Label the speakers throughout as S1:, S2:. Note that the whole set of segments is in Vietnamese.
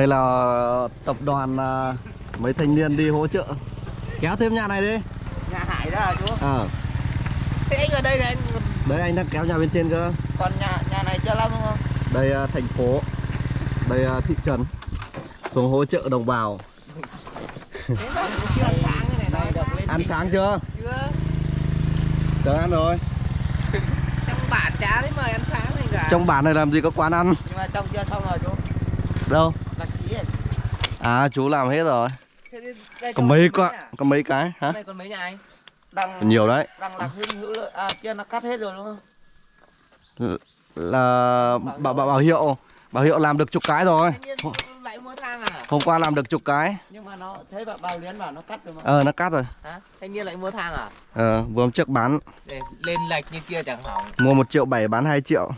S1: Đây là tập đoàn à, mấy thanh niên đi hỗ trợ Kéo thêm nhà này đi
S2: Nhà Hải đó hả chú?
S1: Ờ
S2: Thế anh ở đây là anh
S1: Đấy anh đang kéo nhà bên trên cơ
S2: còn nhà nhà này chưa lắm đúng không?
S1: Đây à, thành phố Đây à, thị trấn Xuống hỗ trợ đồng bào
S2: ăn sáng
S1: chưa?
S2: chưa?
S1: Tớ ăn rồi
S2: Trong bản chả thấy mời ăn sáng gì cả.
S1: Trong bản này làm gì có quán ăn
S2: nhưng mà trong chưa xong rồi chú.
S1: Đâu. À chú làm hết rồi
S2: Thế
S1: Có mấy
S2: nhà?
S1: Có mấy cái hả?
S2: Này còn mấy nhà anh? Đang
S1: Nhiều đấy
S2: đang làm hữu hữu lợi- à kia nó cắt hết rồi đúng không?
S1: Là bảo, bảo, bảo hiệu Bảo hiệu làm được chục cái rồi
S2: à?
S1: Hôm qua làm được chục cái
S2: Nhưng mà nó thấy bảo bao liến bảo nó cắt được không?
S1: Ờ nó cắt rồi
S2: Hả? Thanh niên lại mua thang à?
S1: Ờ vừa hôm trước bán
S2: Để lên lệch như kia chẳng hỏng.
S1: Mua 1 triệu 7 bán 2 triệu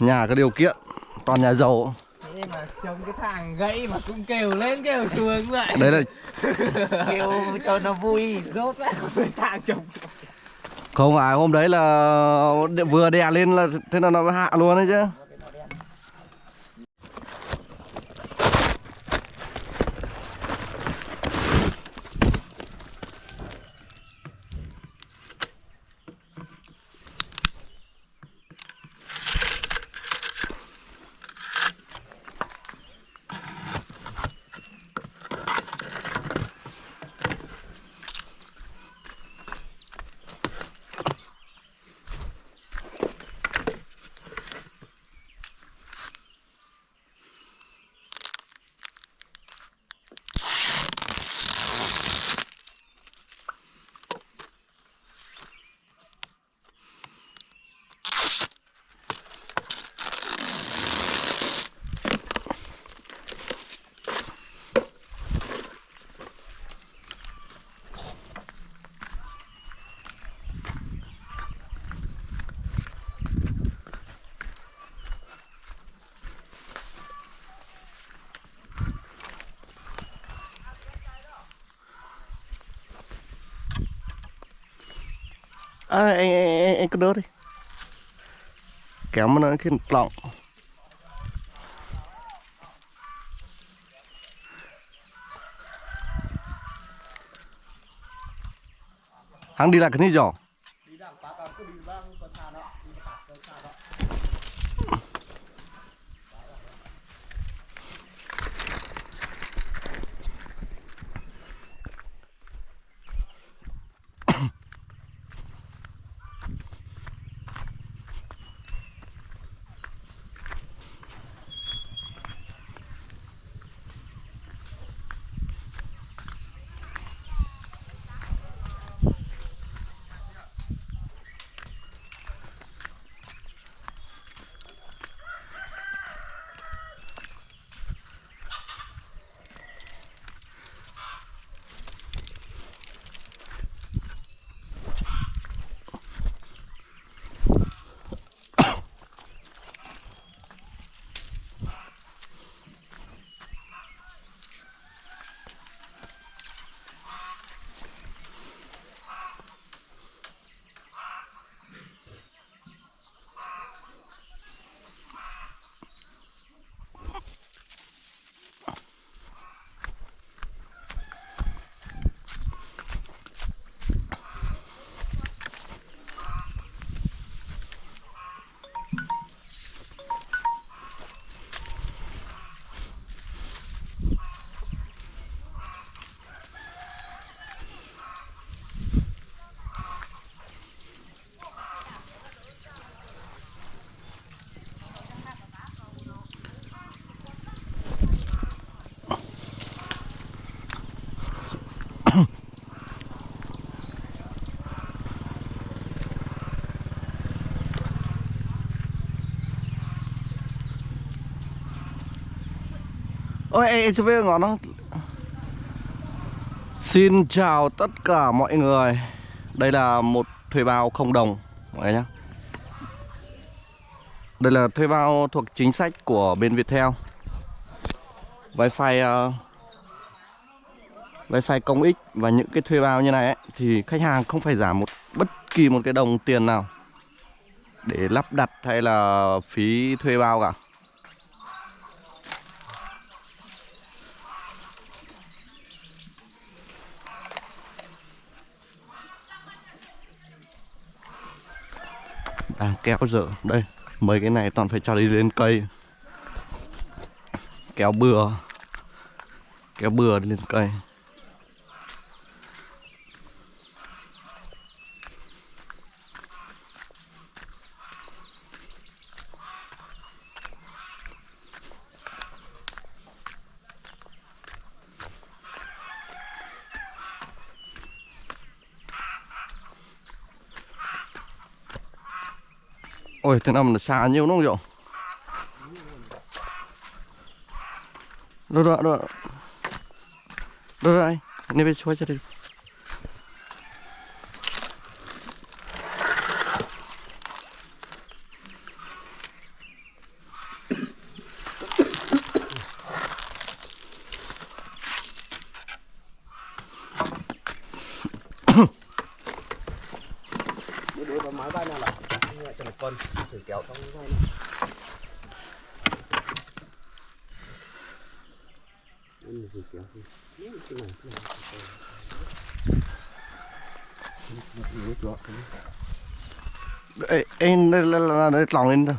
S1: Nhà có điều kiện Toàn nhà giàu
S2: Thế mà trông cái thằng gãy mà cũng kêu lên kêu xuống vậy.
S1: Đấy là
S2: kêu cho nó vui rốt vậy cái thằng chồng
S1: Không phải hôm đấy là đ- vừa đè lên là thế là nó hạ luôn đấy chứ à, anh, anh, anh, anh cứ đỡ đi. Kéo mà nó cái lọng. Hắn đi lại cái này rồi Ôi, ecv ê, biết ngọn nó. Xin chào tất cả mọi người. Đây là một thuê bao không đồng Mọi người nhé Đây là thuê bao thuộc chính sách của bên Viettel. Wi-Fi uh, Wi-Fi công ích và những cái thuê bao như này ấy, Thì khách hàng không phải giảm một bất kỳ một cái đồng tiền nào Để lắp đặt hay là phí thuê bao cả. Đang kéo dở. Đây, mấy cái này toàn phải cho đi lên cây. Kéo bừa. Kéo bừa lên cây. Ôi, thế năm là xa nhiều nó không Diệu? Đâu, đâu, đâu. Đâu, đâu, anh. Nên bên xoay cho
S3: đây. Kéo Cái này cái này
S1: em đây là, là, lòng lên rồi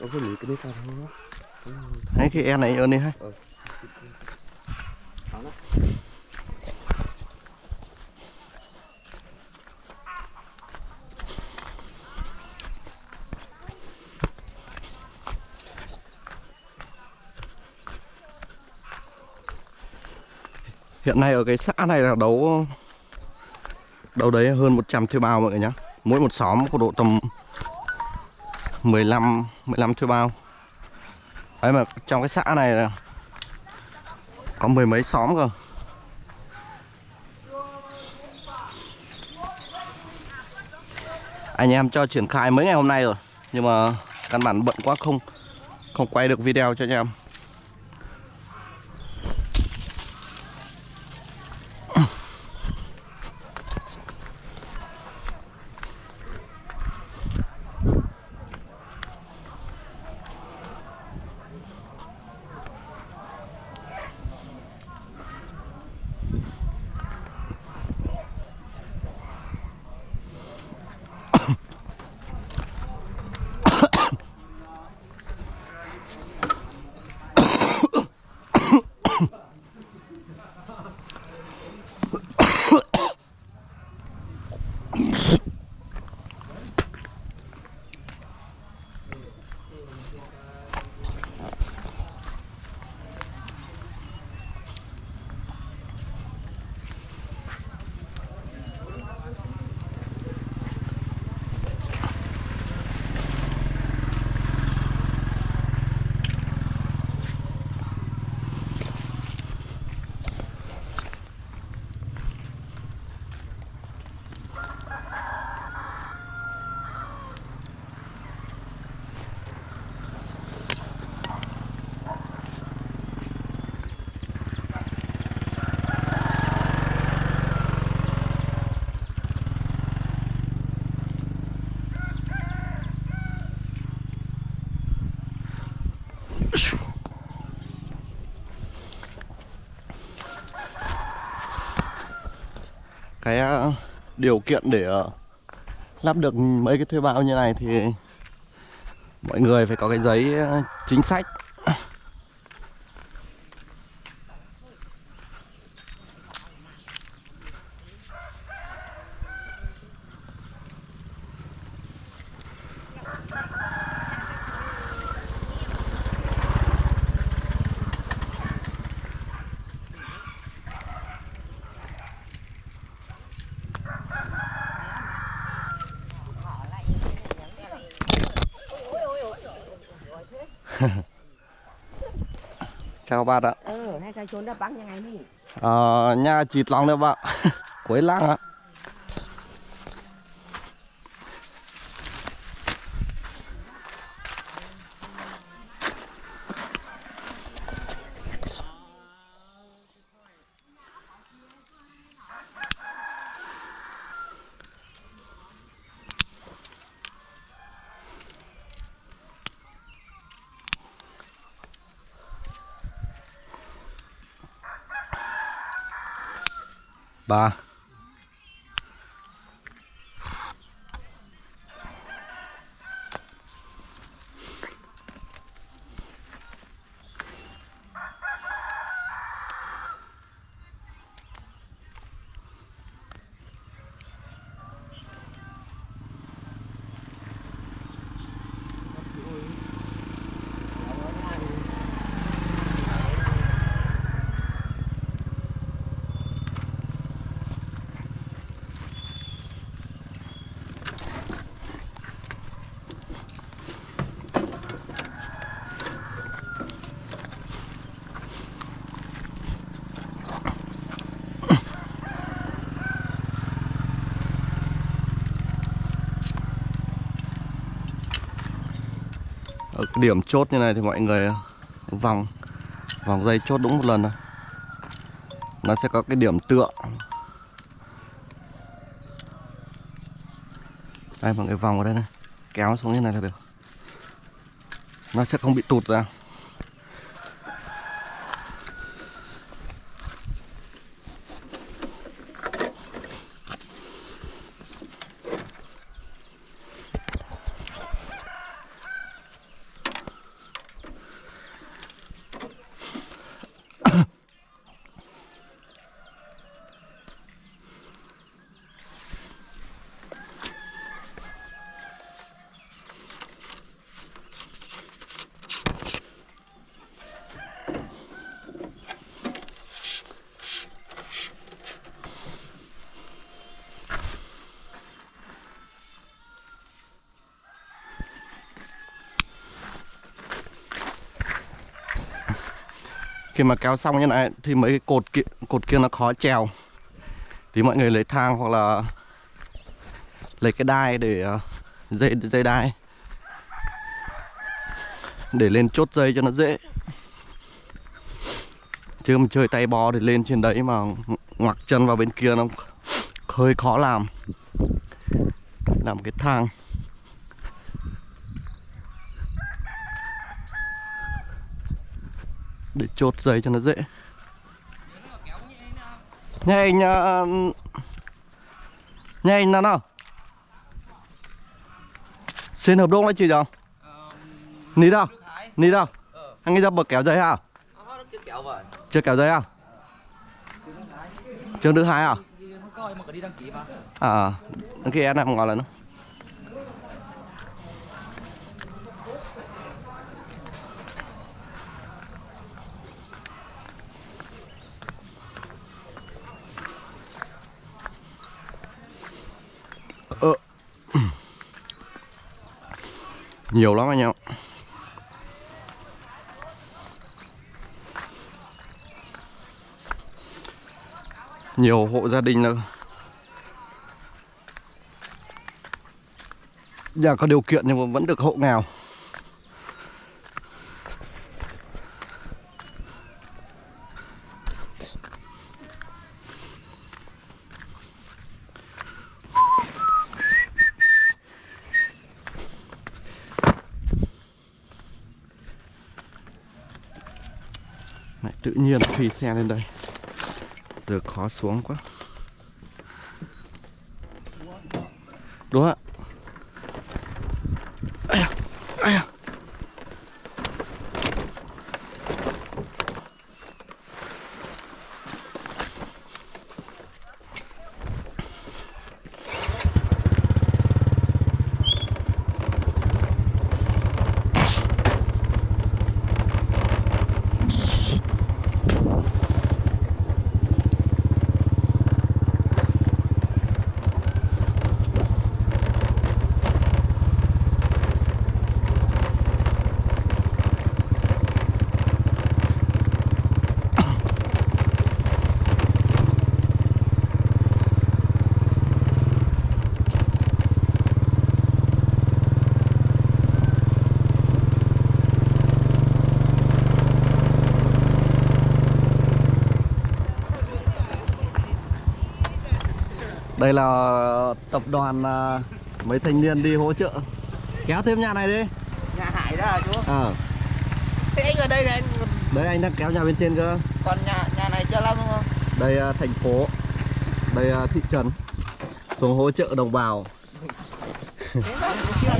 S3: có cái đấy sao thôi.
S1: Hay cái em này ở đây hay hiện nay ở cái xã này là đấu đâu đấy hơn 100 thuê bao mọi người nhá. Mỗi một xóm có độ tầm 15 15 thuê bao. Đấy mà trong cái xã này là có mười mấy xóm cơ. Anh em cho triển khai mấy ngày hôm nay rồi, nhưng mà căn bản bận quá không không quay được video cho anh em. Cái ờ, điều kiện để ờ, lắp được mấy cái thuê bao như này thì mọi người phải có cái giấy ờ, chính sách.
S4: ชนได้ปังยังไงนี่
S1: Ờ, nhà chịt lòng đấy bạn cuối làng ạ ba cái điểm chốt như này thì mọi người, vòng vòng dây chốt đúng một lần thôi. Nó sẽ có cái điểm tựa. Đây, mọi người vòng vào đây này. Kéo xuống như này là được. Nó sẽ không bị tụt ra. Khi mà kéo xong như này thì mấy cái cột kia, cột kia nó khó trèo. Thì mọi người lấy thang hoặc là lấy cái đai để ờ, dây dây đai. Để lên chốt dây cho nó dễ. Chứ mà chơi tay bò thì lên trên đấy mà ngoặc chân vào bên kia nó hơi khó làm. Làm cái thang. Để chốt dây cho nó dễ. Nhà anh uh, nhà anh nào nào? Xin hợp đồng là chị đâu ní đâu? Ní đâu? Anh ấy ra bờ kéo dây hả? Chưa kéo dây à? Trường thứ hai à? À đăng ký em em ngồi lần ờ. Nhiều lắm anh em. Nhiều hộ gia đình là nhà có điều kiện nhưng mà vẫn được hộ nghèo. Tự nhiên phi xe lên đây. Giờ khó xuống quá. Đúng ạ. Đây là tập đoàn à, mấy thanh niên đi hỗ trợ Kéo thêm nhà này đi
S2: Nhà Hải đó hả chú?
S1: Ờ,
S2: Thế anh ở đây là anh
S1: đấy anh đang kéo nhà bên trên cơ
S2: còn nhà nhà này chưa lắm đúng không?
S1: Đây à, thành phố Đây à, thị trấn Xuống hỗ trợ đồng bào
S2: ăn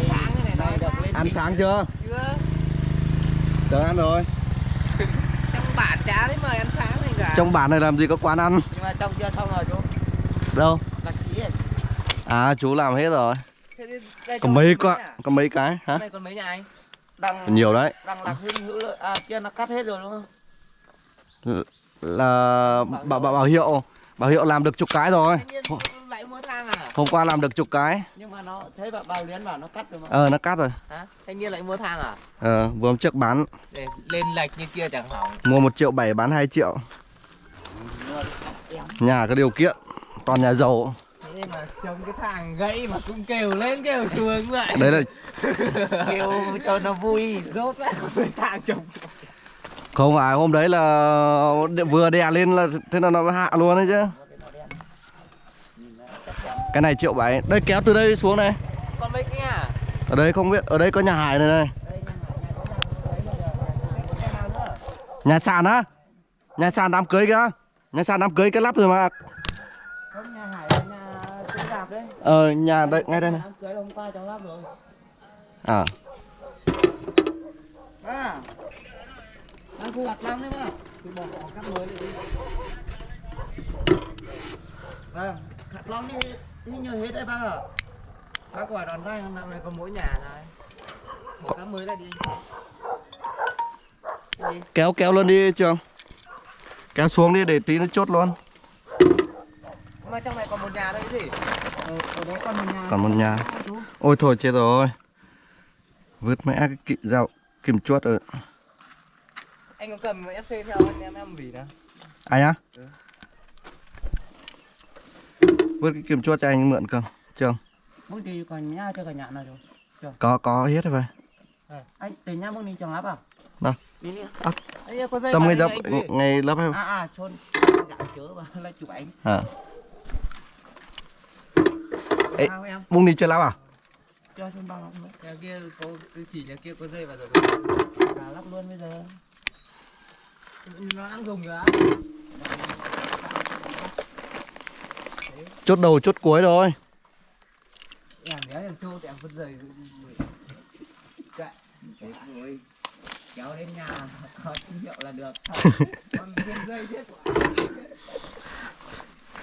S2: sáng này này
S1: Ăn sáng chưa?
S2: chưa?
S1: Được ăn rồi
S2: Trong bản chả đấy mời ăn sáng gì cả.
S1: Trong bản này làm gì có quán ăn
S2: nhưng mà trong chưa xong rồi chú.
S1: Đâu. À chú làm hết rồi Có mấy
S2: nhà?
S1: có mấy cái hả?
S2: Này còn mấy nhà anh? Đang
S1: Còn nhiều đấy
S2: đang làm hữu hữu rồi. À kia nó cắt hết rồi đúng không?
S1: L- Là bảo, bảo, bảo hiệu Bảo hiệu làm được chục cái rồi
S2: à?
S1: Hôm qua làm được chục cái
S2: Nhưng mà nó thấy bảo bao liến bảo nó cắt được không?
S1: Ờ nó cắt rồi
S2: Hả? Thanh niên lại mua thang à?
S1: Ờ vừa hôm trước bán
S2: Để lên lệch như kia chẳng hỏng.
S1: Mua 1 triệu 7 bán 2 triệu Nhà có điều kiện Toàn nhà giàu
S2: Thế mà trông cái thằng gãy mà cũng kêu lên kêu xuống vậy.
S1: Đấy là
S2: kêu cho nó vui rốt lại cái thằng trông.
S1: Không phải hôm đấy là vừa đè lên là thế là nó hạ luôn đấy chứ. Cái này triệu bảy. Đây kéo từ đây xuống này.
S2: Con mấy kia. À
S1: ở đây không biết ở đây có nhà hải này này. Nhà sàn á. Nhà sàn đám cưới kìa. Nhà sàn đám cưới cái lắp rồi mà
S2: không nhà hải là nhà cưới đạp đấy
S1: ờ nhà đây ngay đây này. À.
S2: À đang khu gặt lắm đấy mà thì bỏ bỏ cắt mới đi vâng gặt long đi đi nhờ hết đấy bác ạ bác quả đòn vai năm này có mỗi nhà này bỏ cắt mới lại đi đi
S1: kéo kéo lên đi, trường. Kéo xuống đi để tí nó chốt luôn
S2: mà trong này còn một nhà thôi cái gì? Ở, ở đấy còn một nhà.
S1: Còn một nhà. Ôi thôi chết rồi. Vứt mẹ cái kị dạo kìm chuốt rồi.
S2: Anh có cầm fc theo anh em em vì nè
S1: ai á?
S2: Ừ.
S1: vứt cái kìm chuốt cho anh mượn không trường
S2: bông thì còn nhá cho cả nhà nào rồi?
S1: Có có hết rồi vậy
S2: anh từ nhá bông đi trồng lắp à?
S1: Đâu? À. ngay
S2: đây.
S1: dập ngày lớp em.
S2: À à chôn dạ chớ và lại chụp ảnh.
S1: À Ê. Bung đi chơi lắp à?
S2: Cho bao không nhà kia có chỉ nhà kia có dây vào rồi. À, lắp luôn bây giờ. Nó đang dùng rồi á?
S1: Chốt đầu chốt cuối rồi
S2: em nhớ em chô thì em vứt dây. Chạy. Rồi. Kéo đến nhà có tín hiệu là được. Còn dây chết quá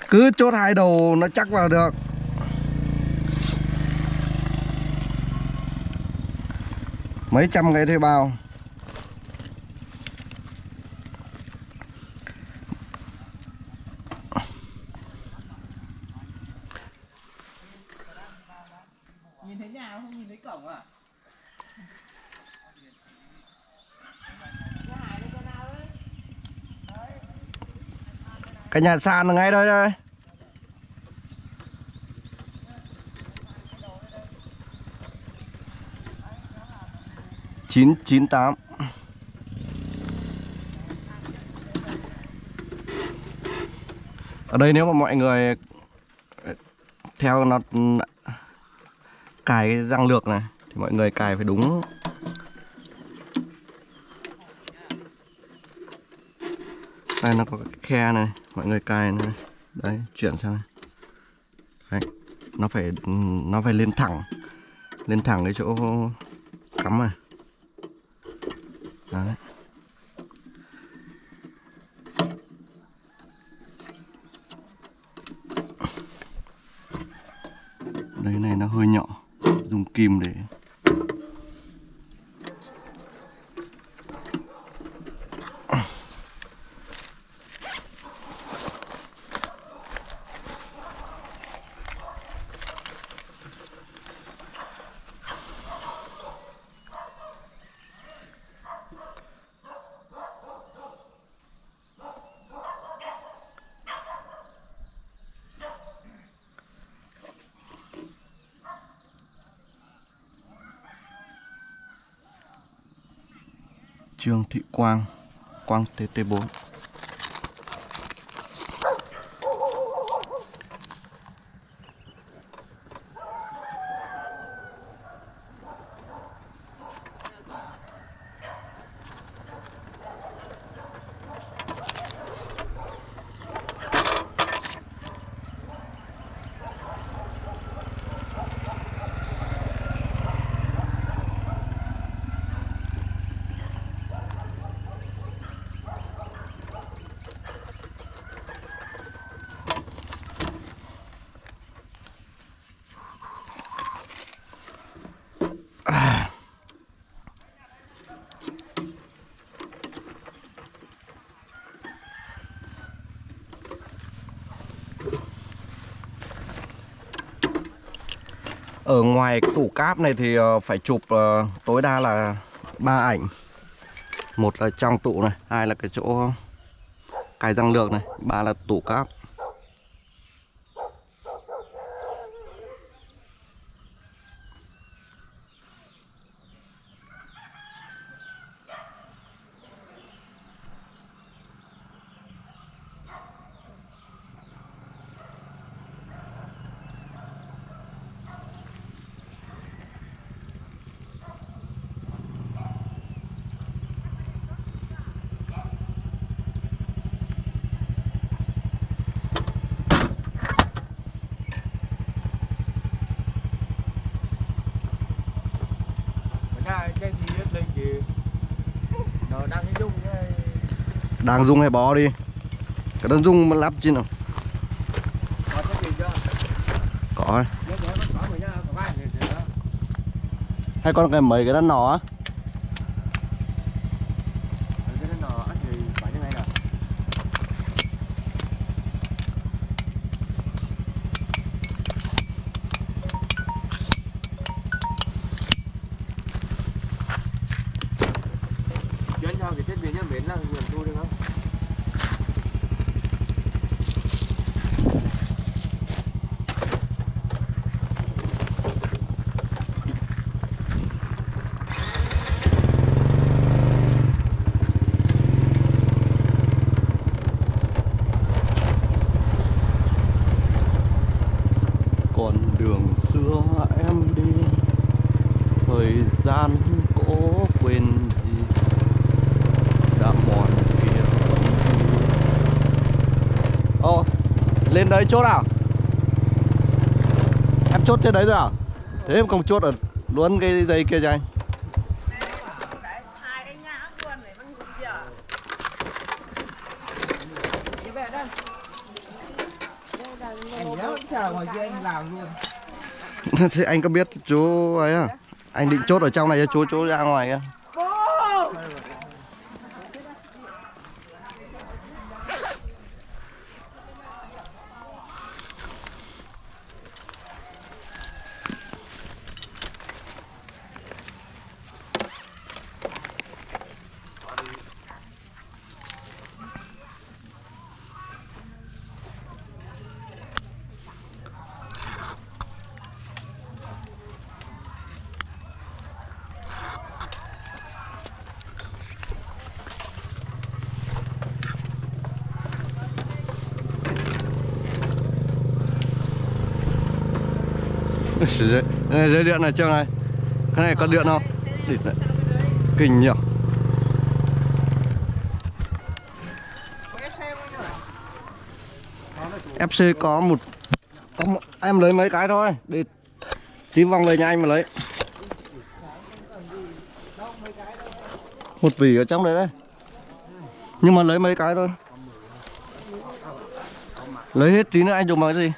S1: cứ chốt hai đầu nó chắc vào được mấy trăm cái thuê bao.
S2: Nhìn thấy nhà không? Nhìn thấy cổng à?
S1: Cái nhà sàn ngay đây đây chín chín tám. Ở đây nếu mà mọi người theo nó, cài cái răng lược này, thì mọi người cài phải đúng. Đây, nó có cái khe này, mọi người cài này. Đấy chuyển sang này. đấy, nó phải nó phải lên thẳng lên thẳng cái chỗ cắm này đấy. Đây này nó hơi nhỏ. Dùng kim để Trương Thị Quang Quang TT4 Ở ngoài cái tủ cáp này thì ờ, phải chụp ờ, tối đa là ba ảnh. Một là trong tủ này, hai là cái chỗ cài răng lược này, ba là tủ cáp
S5: đang cái dung cái
S1: đang dùng hay bó đi. Cái đang dùng mà lắp chứ nào.
S5: Có.
S1: Hay con cái mấy cái đó nỏ á
S5: cái nó nọ thì phải như này nè chuyên cho cái thiết bị nhân biến là nguồn thu được không
S1: con đường xưa em đi thời gian cố quên gì đã mòn kia ô đấy chốt nào? Em chốt trên đấy rồi à? Thế em không chốt ở luôn cái dây kia cho anh.
S5: Anh anh
S1: có biết chú ấy à? Anh định chốt ở trong này cho chú chú ra ngoài kia Sử này, dây điện này chưa này. Cái này có điện không? Kinh nhỉ. FC có một có một, em lấy mấy cái thôi để tí vòng về nhà anh mà lấy. Một vỉ ở trong đấy đấy. Nhưng mà lấy mấy cái thôi. Lấy hết tí nữa anh dùng bằng cái gì?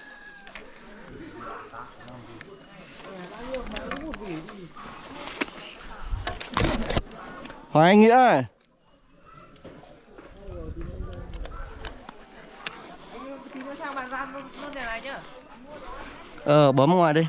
S1: Hỏi anh nghĩa ơi. Ờ bấm ngoài đi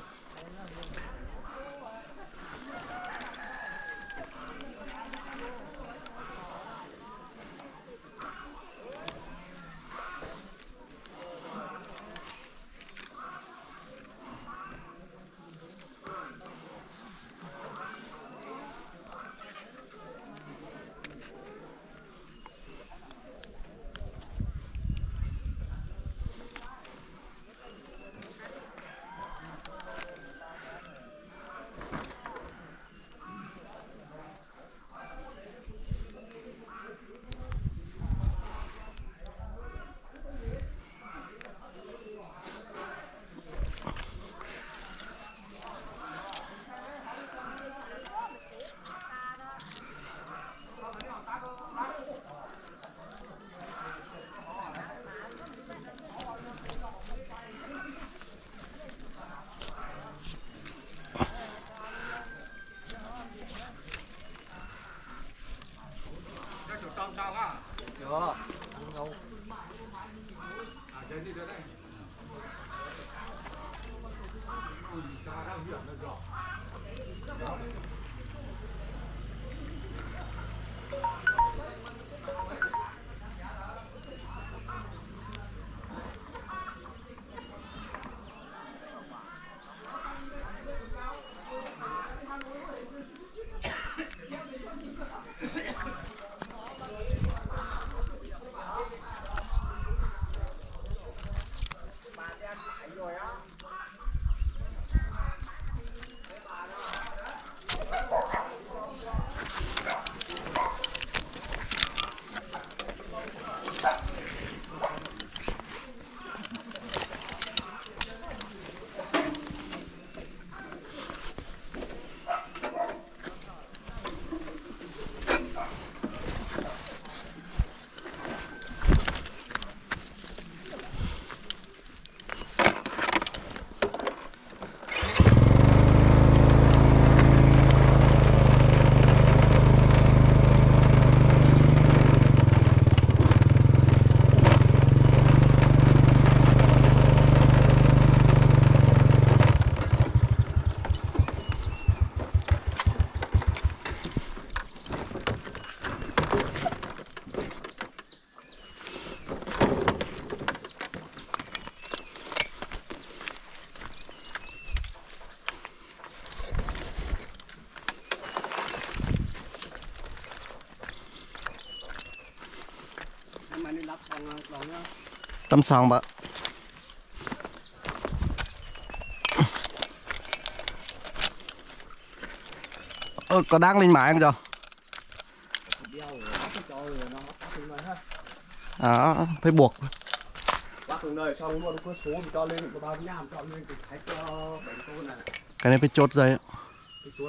S1: lên
S3: có bao nhiêu cho lên thì thấy cho bánh tôn này
S1: Cái này phải chốt dây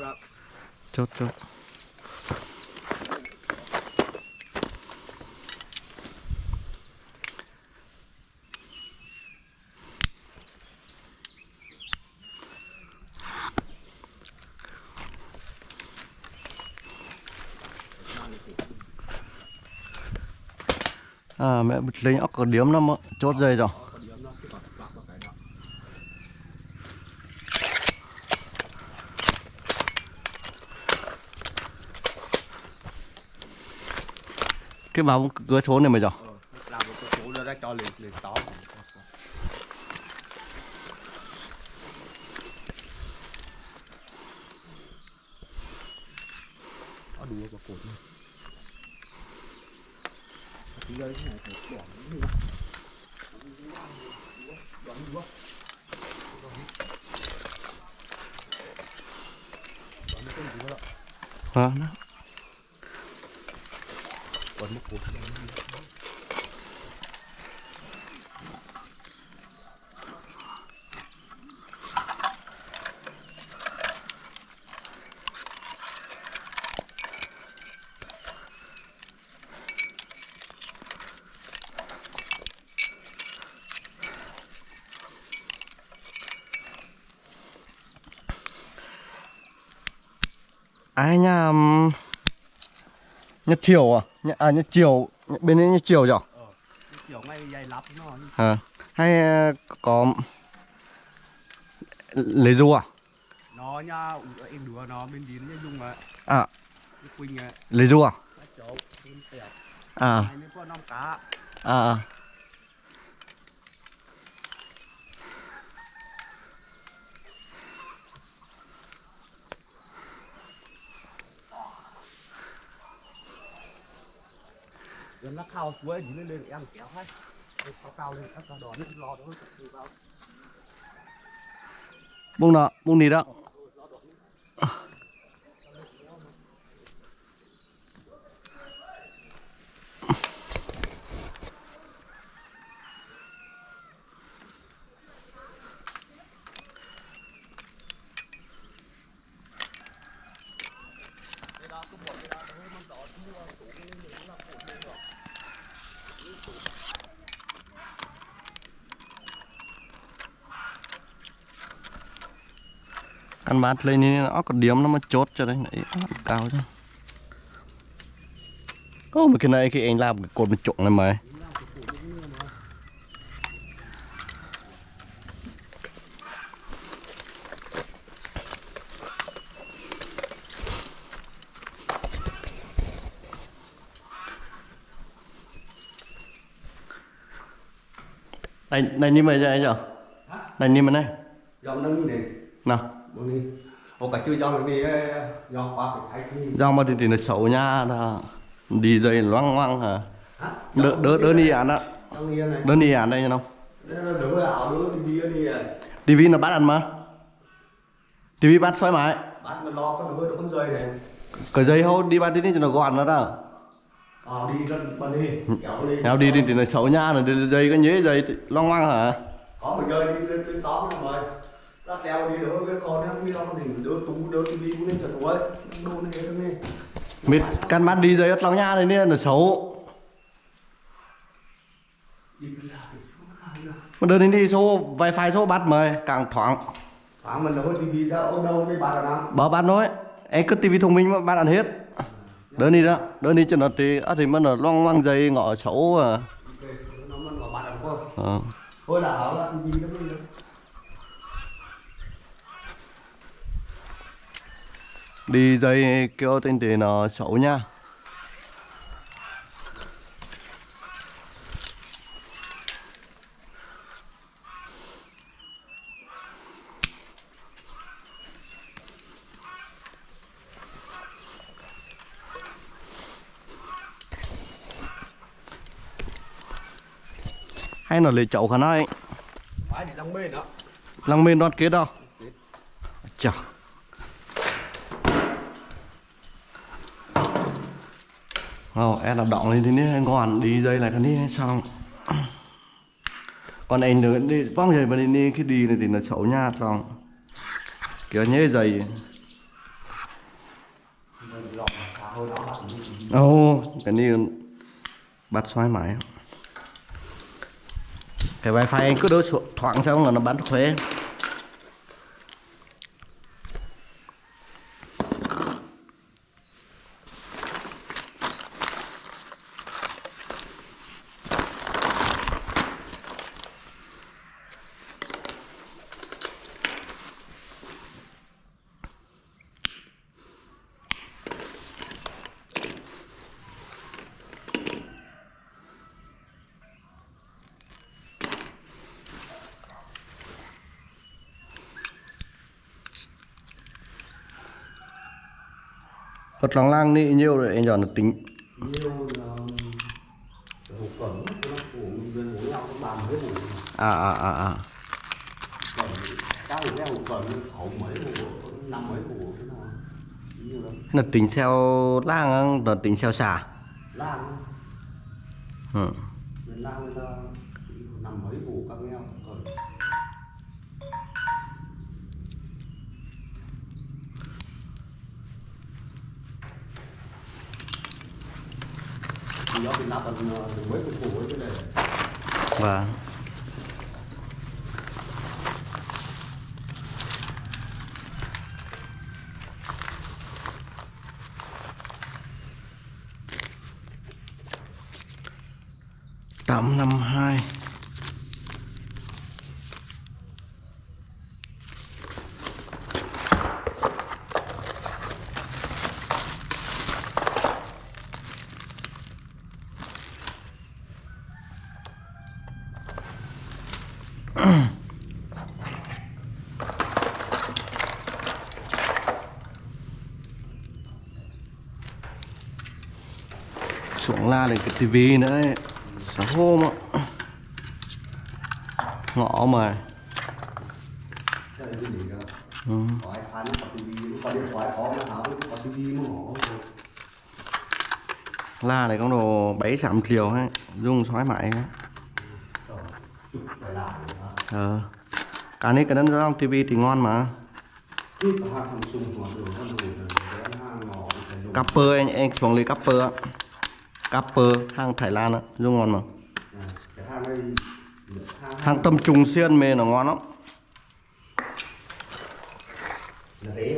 S3: đó
S1: Chốt, chốt À mẹ lấy lên ốc có điếm lắm á, chốt dây rồi.
S3: cái còn vào
S1: cửa số này mày rồi.
S3: cho lên lên tó có đủ vào cột này tí cái này phải bỏ những gì
S1: Vâng.
S3: còn một cột
S1: Ai nhà ừm, Nhật Triều à? Nhà, à Nhật Triều, bên đấy Nhật Triều rồi.
S3: kiểu ngay dày lắp nó
S1: À, hay ờ, có lấy ru à?
S3: nó nha em đùa nó bên đi nó dùng
S1: À,
S3: quỳnh ấy
S1: lấy ru à? À,
S3: năm cá.
S1: À, à.
S3: nó khao suối đi lên lên em kéo hết Lên cao cao lên các cao nó lo đó từ vào
S1: Bung nọ, bung đi đó. Ăn bát lên đi nó có điểm nó mà chốt cho đấy, nó cao chứ. Ô mà cái này khi anh làm cái cột một trụng này mày. Này, này như mày vậy giờ? Này như mày này.
S3: dòng nó như này
S1: Nào,
S3: dòng
S1: mà thì thì nó xấu nha, là đi dây loang loang hả? Đỡ đỡ đỡ đi án á, đỡ đi án đây không?
S3: nó đi đi à.
S1: Tivi nó bắt ăn mà. Tivi bắt xoay mãi.
S3: Bắt mà lo có đỡ con rơi này.
S1: Cái dây hô đi bắt đi đi cho nó gọn nó đó
S3: ờ đi gần bên đi. Kéo đi.
S1: Nhau đi đi thì nó xấu nha nó đi dây cái nhế dây loang loang hả?
S3: Có một nơi đi tới tóm nó rồi nó đi đỡ cái con mi đâu đỉnh đỡ tú đỡ tivi cũng lên trận tuổi đô nó hết đi
S1: mít căn bắt đi dây ớt loang nha này nè nó xấu.
S3: Đi thì
S1: mà đơn đi số wifi số bắt mời càng thoáng.
S3: Khoảng mình đỡ tivi ra ở đâu mấy bà là nào
S1: bảo bắt nói em cứ tivi thông minh mà bắt ăn hết. Đơn đi đó đơn đi cho nó thì á thì mà nó loang loang dây ngọ xấu à.
S3: Nó cô
S1: ờ.
S3: thôi là ở là tivi nó
S1: đi dây kêu tên thì nó xấu nha. Hay là lấy chậu khả
S3: phải để lăng bên đó
S1: lăng bên đoạt kết đâu? Chà Ồ, em là động lên thế này còn đi dây lại cái này xong. Còn anh nữa đi bóng dây bên đi cái đi này thì nó xấu nha xong. Kiểu nhớ dày ồ cái này bắt xoay mãi. Cái wifi anh cứ đỡ thoảng xong là nó bắn khuế Ở trong lang đi nhiều rồi anh giờ nó tính
S3: nhiều là hộp cẩn nó của gần mỗi nhau nó bàn với hộp
S1: à à à à
S3: cẩn các hộp cái hộp cẩn khẩu mấy hộp năm mấy hộp thế nào. Nhiều lắm.
S1: Nó tính theo lang nó tính theo xả 152 xuống la được cái tivi nữa ấy sáng hôm ngọ ngõ mà. Ừ. la này có đồ bảy sạm chiều ha. Dung xoáy mãi
S3: ha. Hả
S1: ờ. Cả này cái đó trong tivi thì ngon mà.
S3: Cặp
S1: bơ anh anh xuống lấy cặp á. Capper hàng Thái Lan á dùng ngon mà.
S3: À, cái hàng này hàng
S1: hàng tâm trùng xiên mê nó ngon lắm.
S3: Là này.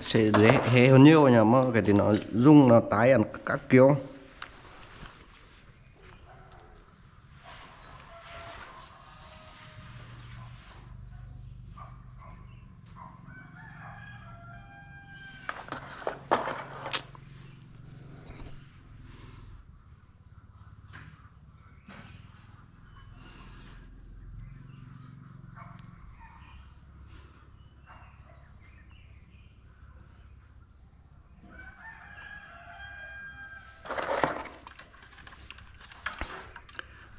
S1: Sẽ dễ hề hơn nhiều nhỉ mà cái thì nó dùng nó tái ăn các kiểu